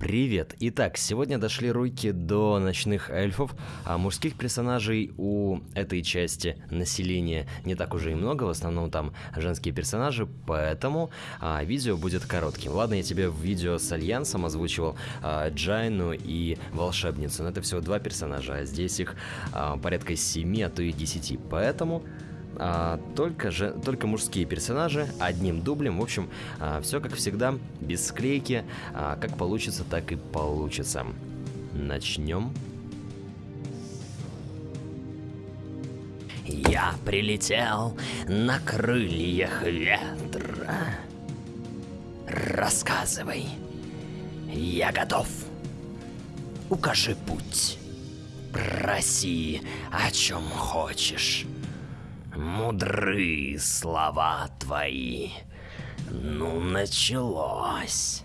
Привет! Итак, сегодня дошли руки до ночных эльфов, а мужских персонажей у этой части населения не так уже и много, в основном там женские персонажи, поэтому а, видео будет коротким. Ладно, я тебе в видео с Альянсом озвучивал а, Джайну и Волшебницу, но это всего два персонажа, а здесь их а, порядка 7, а то и 10, поэтому а, только, же, только мужские персонажи, одним дублем. В общем, а, все как всегда, без склейки. А, как получится, так и получится. Начнем. Я прилетел на крыльях ветра. Рассказывай. Я готов. Укажи путь. Проси, о чем хочешь. Мудры слова твои. Ну, началось.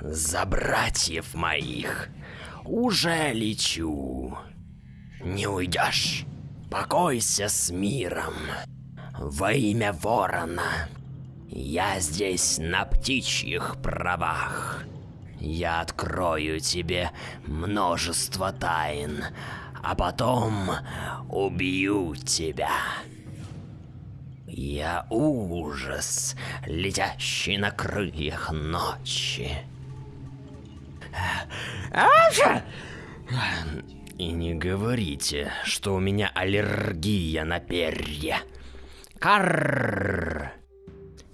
За братьев моих уже лечу. Не уйдешь. Покойся с миром. Во имя ворона. Я здесь на птичьих правах. Я открою тебе множество тайн, а потом убью тебя. Я ужас, летящий на крыльях ночи. И не говорите, что у меня аллергия на перья. Карр!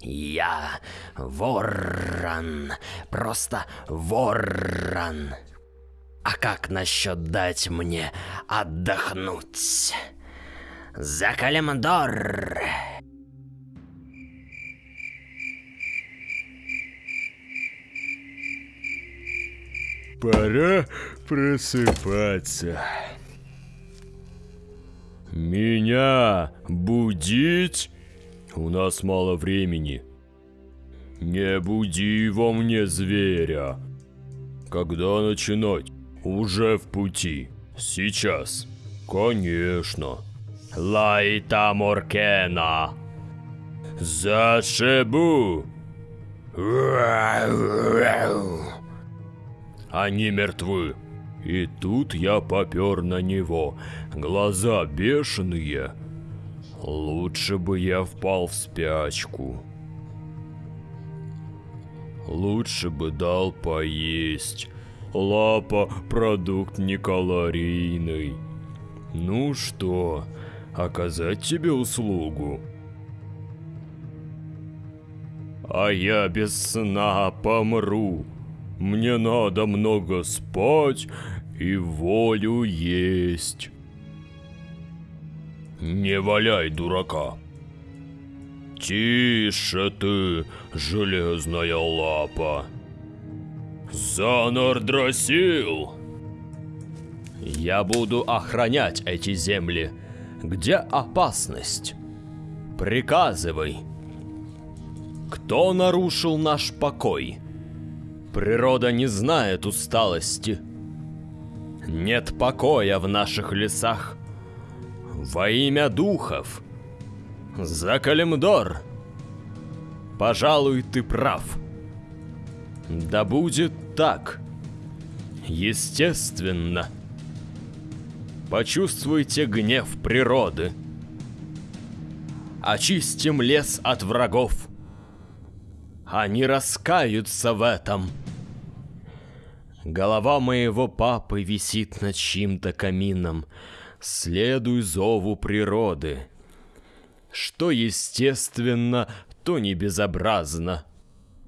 Я ворон, просто ворон. А как насчет дать мне отдохнуть? За Калимдор! Пора просыпаться. Меня будить? У нас мало времени. Не буди во мне зверя. Когда начинать? Уже в пути. Сейчас. Конечно. Лайта Моркена. Зашибу. Они мертвы. И тут я попер на него. Глаза бешеные. Лучше бы я впал в спячку. Лучше бы дал поесть. Лапа – продукт некалорийный. Ну что, оказать тебе услугу? А я без сна помру. Мне надо много спать и волю есть. Не валяй, дурака. Тише ты, железная лапа. Занар Дросил! Я буду охранять эти земли. Где опасность? Приказывай. Кто нарушил наш покой? Природа не знает усталости. Нет покоя в наших лесах. Во имя духов. За Калимдор. Пожалуй, ты прав. Да будет так. Естественно. Почувствуйте гнев природы. Очистим лес от врагов. Они раскаются в этом. Голова моего папы висит над чьим-то камином. Следуй зову природы. Что естественно, то не безобразно.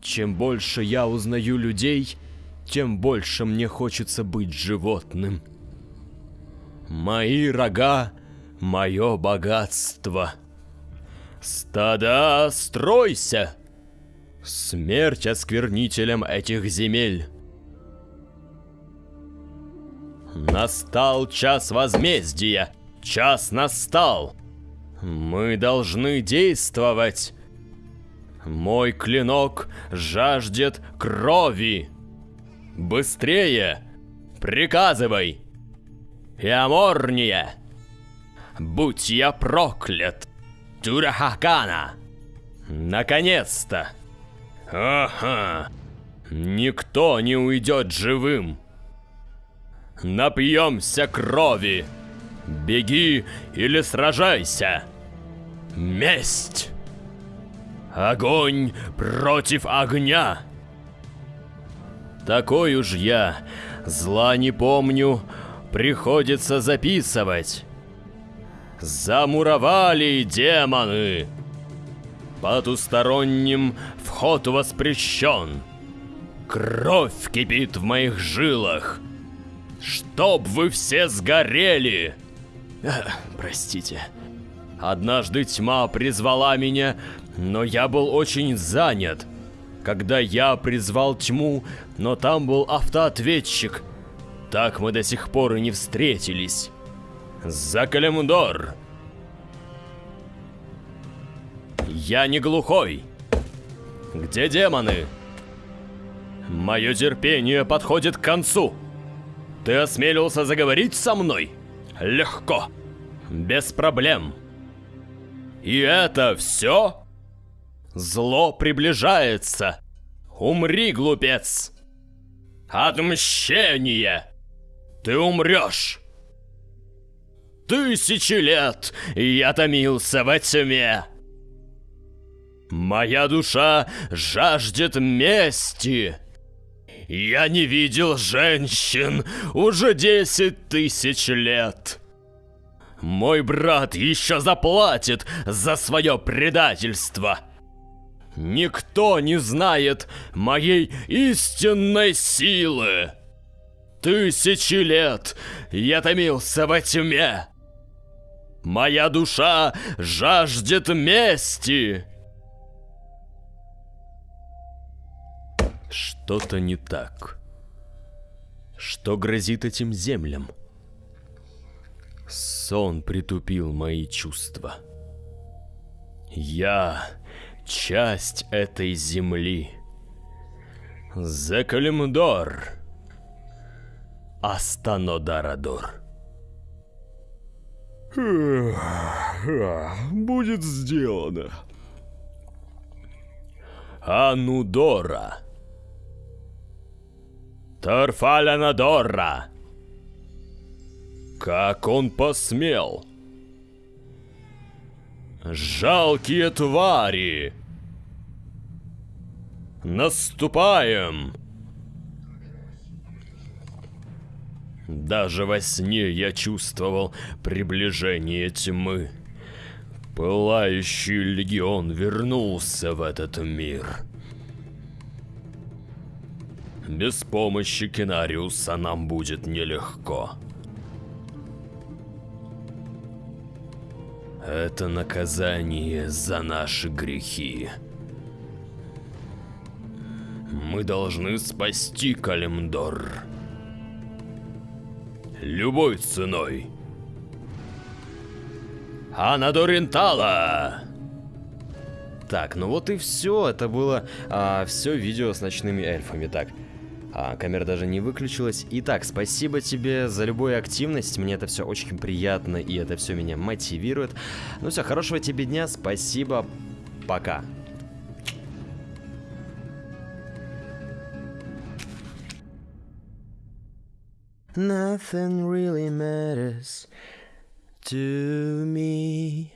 Чем больше я узнаю людей, тем больше мне хочется быть животным. Мои рога — мое богатство. Стада, стройся! Смерть осквернителям этих земель. Настал час возмездия. Час настал. Мы должны действовать. Мой клинок жаждет крови. Быстрее! Приказывай! И аморнее! Будь я проклят! Турахакана! Наконец-то! Ага! Никто не уйдет живым. Напьемся крови. Беги или сражайся. Месть. Огонь против огня. Такой уж я, зла не помню, приходится записывать. Замуровали демоны. Потусторонним вход воспрещен. Кровь кипит в моих жилах. Чтоб вы все сгорели! Простите. Однажды тьма призвала меня, но я был очень занят. Когда я призвал тьму, но там был автоответчик. Так мы до сих пор и не встретились. За Калимдор! Я не глухой. Где демоны? Мое терпение подходит к концу. Ты осмелился заговорить со мной? Легко. Без проблем. И это все? Зло приближается. Умри, глупец. Отмщение. Ты умрешь. Тысячи лет я томился во тьме. Моя душа жаждет мести. Я не видел женщин уже десять тысяч лет. Мой брат еще заплатит за свое предательство. Никто не знает моей истинной силы. Тысячи лет я томился во тьме. Моя душа жаждет мести. Что-то не так. Что грозит этим землям? Сон притупил мои чувства. Я часть этой земли. Зекалимдор. Астанодарадор. Будет сделано. Анудора. Тарфалянадора. Как он посмел? Жалкие твари! Наступаем! Даже во сне я чувствовал приближение тьмы. Пылающий легион вернулся в этот мир. Без помощи Кинариуса нам будет нелегко. Это наказание за наши грехи. Мы должны спасти Калимдор. Любой ценой. Анадоринтала! Так, ну вот и все. Это было а, все видео с ночными эльфами. Так, а, камера даже не выключилась. Итак, спасибо тебе за любую активность. Мне это все очень приятно, и это все меня мотивирует. Ну все, хорошего тебе дня. Спасибо. Пока. Nothing really matters to me.